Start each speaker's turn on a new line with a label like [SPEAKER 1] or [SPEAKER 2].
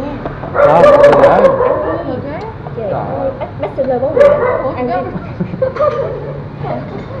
[SPEAKER 1] nha Đó, được rồi Trời ơi. Bachelor bóng đá Ăn đi.